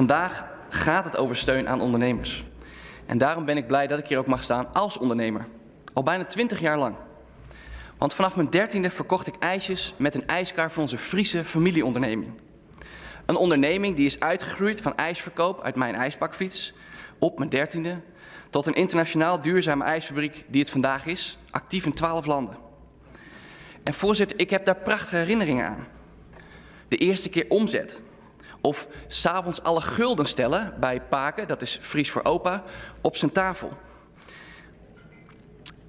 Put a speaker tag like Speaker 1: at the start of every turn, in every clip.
Speaker 1: Vandaag gaat het over steun aan ondernemers. En daarom ben ik blij dat ik hier ook mag staan als ondernemer. Al bijna 20 jaar lang. Want vanaf mijn dertiende verkocht ik ijsjes met een ijskar van onze Friese familieonderneming. Een onderneming die is uitgegroeid van ijsverkoop uit mijn ijsbakfiets op mijn dertiende tot een internationaal duurzame ijsfabriek die het vandaag is, actief in 12 landen. En voorzitter, ik heb daar prachtige herinneringen aan. De eerste keer omzet. Of s'avonds alle gulden stellen bij Paken, dat is Fries voor opa, op zijn tafel.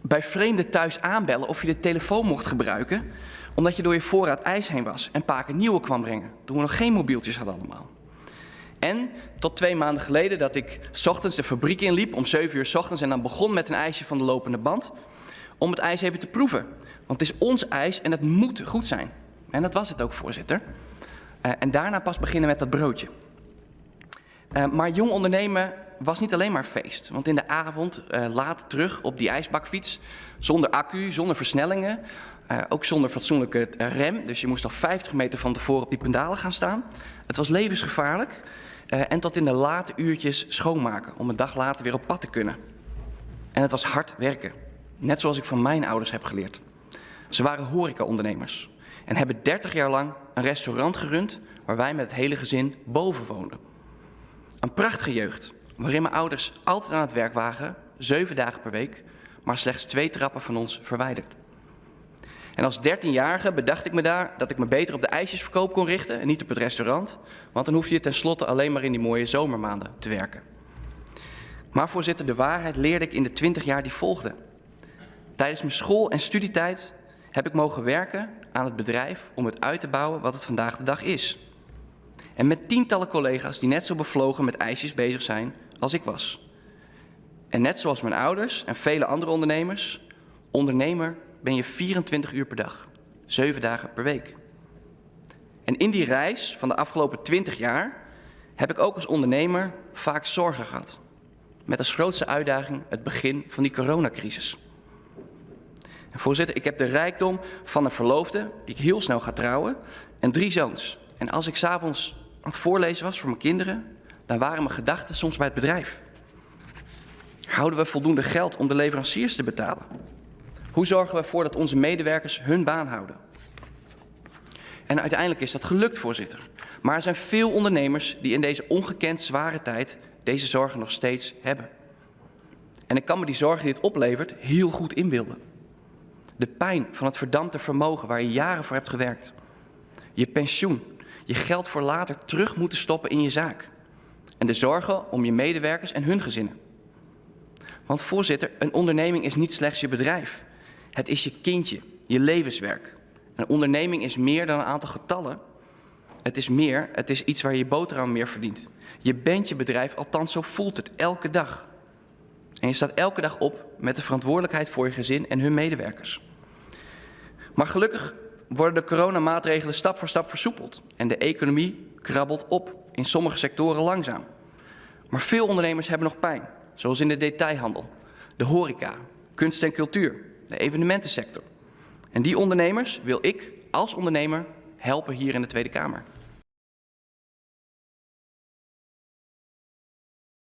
Speaker 1: Bij vreemden thuis aanbellen of je de telefoon mocht gebruiken, omdat je door je voorraad ijs heen was en Paken nieuwe kwam brengen, toen we nog geen mobieltjes hadden allemaal. En tot twee maanden geleden dat ik s ochtends de fabriek inliep om 7 uur s ochtends en dan begon met een ijsje van de lopende band. Om het ijs even te proeven. Want het is ons ijs en het moet goed zijn. En dat was het ook, voorzitter. Uh, en daarna pas beginnen met dat broodje. Uh, maar jong ondernemen was niet alleen maar feest. Want in de avond, uh, laat terug op die ijsbakfiets, zonder accu, zonder versnellingen, ook zonder fatsoenlijke rem. Dus je moest al 50 meter van tevoren op die pendalen gaan staan. Het was levensgevaarlijk. en tot in de late uurtjes schoonmaken om een dag later weer op pad te kunnen. En het was hard werken. Net zoals ik van mijn ouders heb geleerd. Ze waren horecaondernemers en hebben 30 jaar lang een restaurant gerund waar wij met het hele gezin boven woonden. Een prachtige jeugd, waarin mijn ouders altijd aan het werk waren, zeven dagen per week, maar slechts twee trappen van ons verwijderd. En als 13-jarige bedacht ik me daar dat ik me beter op de ijsjesverkoop kon richten en niet op het restaurant, want dan hoef je tenslotte alleen maar in die mooie zomermaanden te werken. Maar voorzitter, de waarheid leerde ik in de 20 jaar die volgden. Tijdens mijn school- en studietijd heb ik mogen werken aan het bedrijf om het uit te bouwen wat het vandaag de dag is. En met tientallen collega's die net zo bevlogen met ijsjes bezig zijn als ik was. En net zoals mijn ouders en vele andere ondernemers, ondernemer ben je 24 uur per dag, 7 dagen per week. En in die reis van de afgelopen 20 jaar heb ik ook als ondernemer vaak zorgen gehad. Met als grootste uitdaging het begin van die coronacrisis. Voorzitter, ik heb de rijkdom van een verloofde, die ik heel snel ga trouwen, en drie zoons. En als ik s'avonds aan het voorlezen was voor mijn kinderen, dan waren mijn gedachten soms bij het bedrijf. Houden we voldoende geld om de leveranciers te betalen? Hoe zorgen we ervoor dat onze medewerkers hun baan houden? En uiteindelijk is dat gelukt, voorzitter. Maar er zijn veel ondernemers die in deze ongekend zware tijd deze zorgen nog steeds hebben. En ik kan me die zorgen die het oplevert heel goed inbeelden. De pijn van het verdampte vermogen waar je jaren voor hebt gewerkt. Je pensioen, je geld voor later terug moeten stoppen in je zaak. En de zorgen om je medewerkers en hun gezinnen. Want voorzitter, een onderneming is niet slechts je bedrijf. Het is je kindje, je levenswerk. Een onderneming is meer dan een aantal getallen. Het is meer, het is iets waar je boterham meer verdient. Je bent je bedrijf, althans zo voelt het elke dag. En je staat elke dag op met de verantwoordelijkheid voor je gezin en hun medewerkers. Maar gelukkig worden de coronamaatregelen stap voor stap versoepeld en de economie krabbelt op, in sommige sectoren langzaam. Maar veel ondernemers hebben nog pijn, zoals in de detailhandel, de horeca, kunst en cultuur, de evenementensector. En die ondernemers wil ik als ondernemer helpen hier in de Tweede Kamer.